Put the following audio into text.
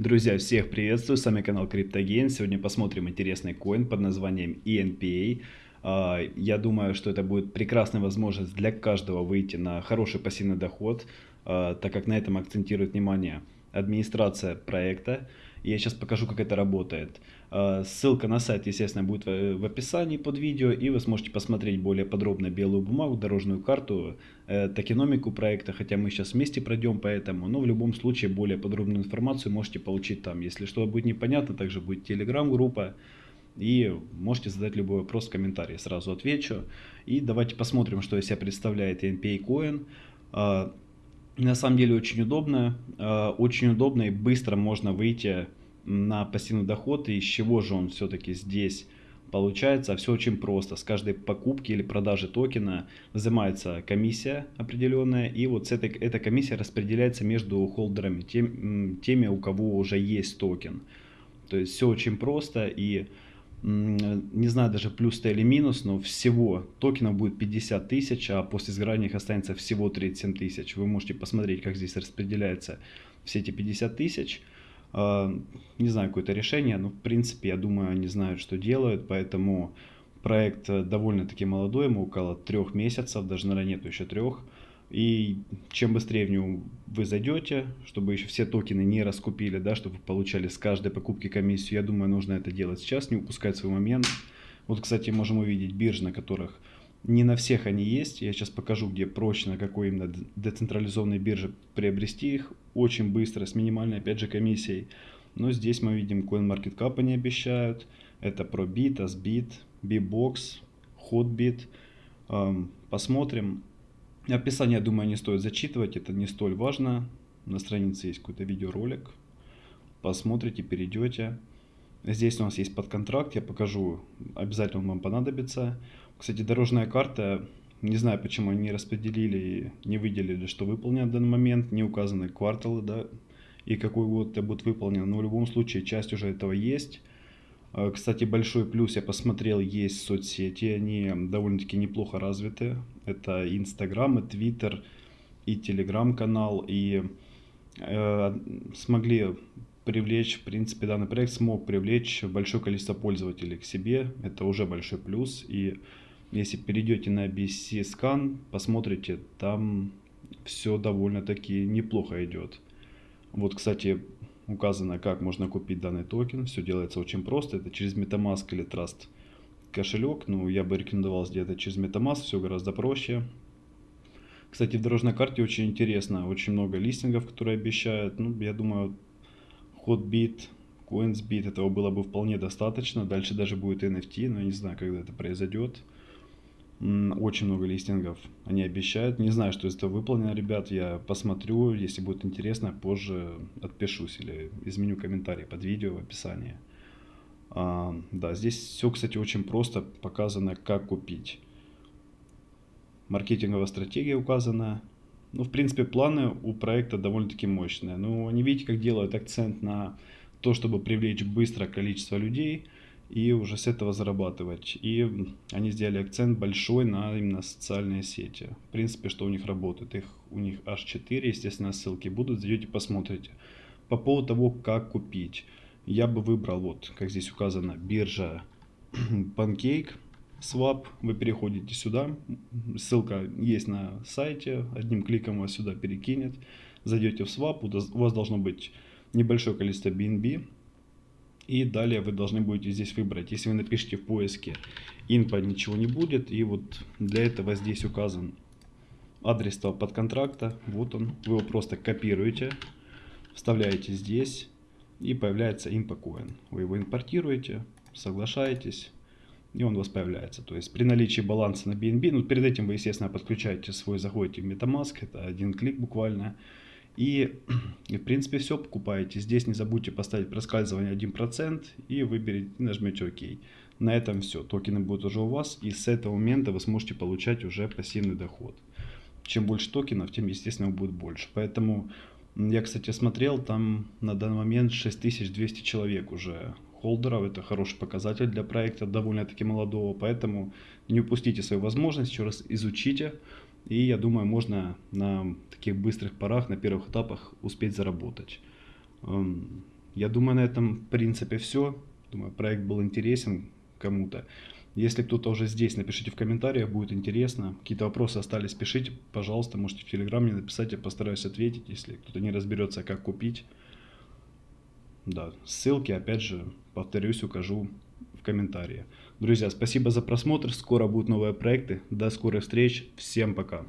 Друзья, всех приветствую, с вами канал CryptoGain. Сегодня посмотрим интересный коин под названием ENPA. А, я думаю, что это будет прекрасная возможность для каждого выйти на хороший пассивный доход, а, так как на этом акцентирует внимание администрация проекта. Я сейчас покажу, как это работает. А, ссылка на сайт, естественно, будет в описании под видео, и вы сможете посмотреть более подробно белую бумагу, дорожную карту, э, токеномику проекта, хотя мы сейчас вместе пройдем по этому, но в любом случае более подробную информацию можете получить там. Если что будет непонятно, также будет телеграм-группа, и можете задать любой вопрос в комментарии, сразу отвечу. И давайте посмотрим, что из себя представляет NPA Coin. На самом деле очень удобно, а, очень удобно и быстро можно выйти на пассивный доход. И из чего же он все-таки здесь получается? Все очень просто. С каждой покупки или продажи токена взимается комиссия определенная. И вот с этой, эта комиссия распределяется между холдерами, тем, теми, у кого уже есть токен. То есть все очень просто и не знаю даже плюс-то или минус, но всего токенов будет 50 тысяч, а после сгорания их останется всего 37 тысяч. Вы можете посмотреть, как здесь распределяются все эти 50 тысяч. А, не знаю, какое-то решение, но в принципе, я думаю, они знают, что делают, поэтому проект довольно-таки молодой, ему около трех месяцев, даже, наверное, нету еще трех. И чем быстрее в него вы зайдете, чтобы еще все токены не раскупили, да, чтобы вы получали с каждой покупки комиссию, я думаю, нужно это делать сейчас, не упускать свой момент. Вот, кстати, можем увидеть биржи, на которых не на всех они есть. Я сейчас покажу, где проще, на какой именно децентрализованной бирже приобрести их. Очень быстро, с минимальной, опять же, комиссией. Но здесь мы видим, CoinMarketCap они обещают. Это ProBit, AsBit, Bbox, Hotbit. Посмотрим. Описание, думаю, не стоит зачитывать, это не столь важно. На странице есть какой-то видеоролик. Посмотрите, перейдете. Здесь у нас есть подконтракт, я покажу, обязательно он вам понадобится. Кстати, дорожная карта, не знаю, почему они распределили не выделили, что выполнено в данный момент, не указаны кварталы, да, и какой год это будет выполнено. Но в любом случае, часть уже этого есть. А, кстати, большой плюс, я посмотрел, есть соцсети, они довольно-таки неплохо развиты. Это Инстаграм, и Твиттер, и Телеграм-канал, и э, смогли привлечь, в принципе, данный проект смог привлечь большое количество пользователей к себе. Это уже большой плюс. И если перейдете на BscScan, посмотрите, там все довольно-таки неплохо идет. Вот, кстати, указано, как можно купить данный токен. Все делается очень просто. Это через MetaMask или Trust кошелек. Ну, я бы рекомендовал сделать это через MetaMask. Все гораздо проще. Кстати, в дорожной карте очень интересно. Очень много листингов, которые обещают. Ну, я думаю, Hotbit, CoinsBit этого было бы вполне достаточно. Дальше даже будет NFT, но я не знаю, когда это произойдет. Очень много листингов они обещают. Не знаю, что из этого выполнено, ребят. Я посмотрю. Если будет интересно, позже отпишусь или изменю комментарий под видео в описании. А, да, здесь все, кстати, очень просто показано, как купить. Маркетинговая стратегия указана. Ну, в принципе, планы у проекта довольно-таки мощные. Но они, видите, как делают акцент на то, чтобы привлечь быстро количество людей – и уже с этого зарабатывать. И они сделали акцент большой на именно социальные сети. В принципе, что у них работает. Их у них аж 4, естественно, ссылки будут, зайдете, посмотрите. По поводу того, как купить. Я бы выбрал, вот, как здесь указано, биржа Pancake Swap. Вы переходите сюда. Ссылка есть на сайте. Одним кликом вас сюда перекинет. Зайдете в Swap. У вас должно быть небольшое количество BNB и далее вы должны будете здесь выбрать. Если вы напишите в поиске инпа ничего не будет. И вот для этого здесь указан адрес того подконтракта. Вот он. Вы его просто копируете, вставляете здесь. И появляется IMPA Вы его импортируете, соглашаетесь. И он у вас появляется. То есть при наличии баланса на BNB, ну перед этим вы, естественно, подключаете свой, заходите в MetaMask. Это один клик буквально. И, и в принципе все покупаете. Здесь не забудьте поставить проскальзывание 1% и выберите, нажмете ОК. На этом все. Токены будут уже у вас. И с этого момента вы сможете получать уже пассивный доход. Чем больше токенов, тем естественно будет больше. Поэтому я, кстати, смотрел, там на данный момент 6200 человек уже холдеров. Это хороший показатель для проекта, довольно-таки молодого. Поэтому не упустите свою возможность, еще раз изучите. И я думаю, можно на таких быстрых парах, на первых этапах успеть заработать. Эм, Я думаю, на этом, в принципе, все. Думаю, проект был интересен кому-то. Если кто-то уже здесь, напишите в комментариях, будет интересно. Какие-то вопросы остались, пишите, пожалуйста, можете в Телеграм мне написать, я постараюсь ответить, если кто-то не разберется, как купить. Да, ссылки, опять же, повторюсь, укажу в комментарии. Друзья, спасибо за просмотр, скоро будут новые проекты, до скорых встреч, всем пока.